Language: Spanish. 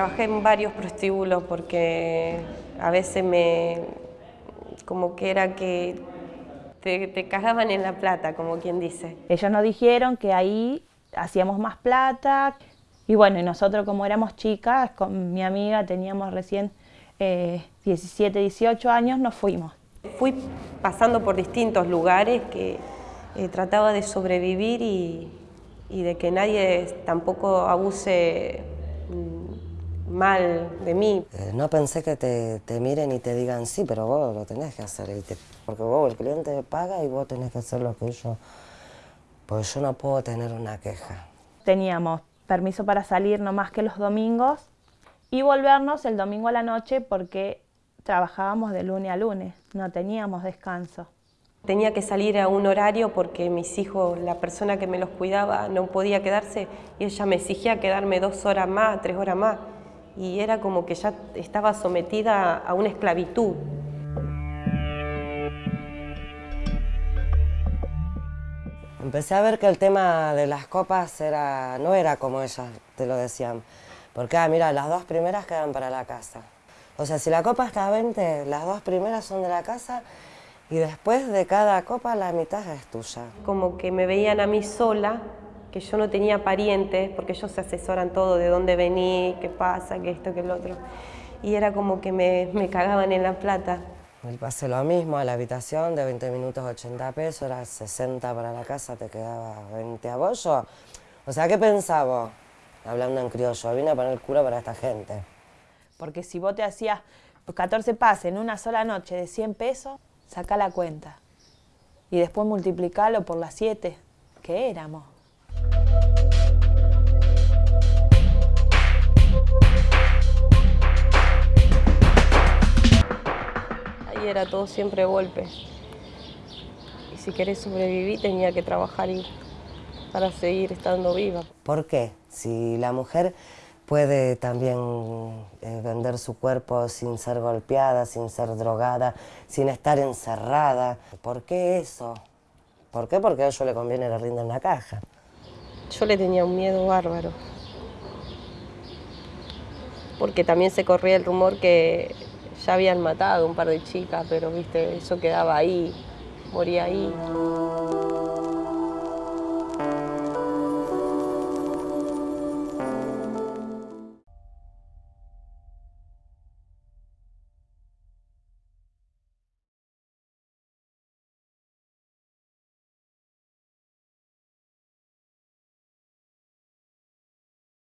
trabajé en varios prostíbulos porque a veces me... como que era que te, te cagaban en la plata, como quien dice. Ellos nos dijeron que ahí hacíamos más plata y bueno, y nosotros como éramos chicas, con mi amiga teníamos recién eh, 17, 18 años, nos fuimos. Fui pasando por distintos lugares que eh, trataba de sobrevivir y, y de que nadie tampoco abuse mal de mí. Eh, no pensé que te, te, miren y te digan sí, pero vos lo tenés que hacer, y te, porque vos el cliente paga y vos tenés que hacer lo que yo, porque yo no puedo tener una queja. Teníamos permiso para salir no más que los domingos y volvernos el domingo a la noche porque trabajábamos de lunes a lunes, no teníamos descanso. Tenía que salir a un horario porque mis hijos, la persona que me los cuidaba, no podía quedarse y ella me exigía quedarme dos horas más, tres horas más. Y era como que ya estaba sometida a una esclavitud. Empecé a ver que el tema de las copas era, no era como ellas te lo decían. Porque, ah, mira, las dos primeras quedan para la casa. O sea, si la copa está a 20, las dos primeras son de la casa y después de cada copa la mitad es tuya. Como que me veían a mí sola, que yo no tenía parientes, porque ellos se asesoran todo, de dónde vení, qué pasa, qué esto, qué lo otro. Y era como que me, me cagaban en la plata. El pase lo mismo, a la habitación de 20 minutos 80 pesos, era 60 para la casa, te quedaba 20 a bollo. O sea, ¿qué pensaba? Hablando en criollo, vine a poner el culo para esta gente. Porque si vos te hacías 14 pases en una sola noche de 100 pesos, saca la cuenta. Y después multiplicalo por las 7 que éramos. Era todo siempre golpe. Y si querés sobrevivir tenía que trabajar y para seguir estando viva. ¿Por qué? Si la mujer puede también eh, vender su cuerpo sin ser golpeada, sin ser drogada, sin estar encerrada. ¿Por qué eso? ¿Por qué? Porque a ellos le conviene le rinden la caja. Yo le tenía un miedo bárbaro. Porque también se corría el rumor que ya habían matado un par de chicas, pero viste, eso quedaba ahí, moría ahí.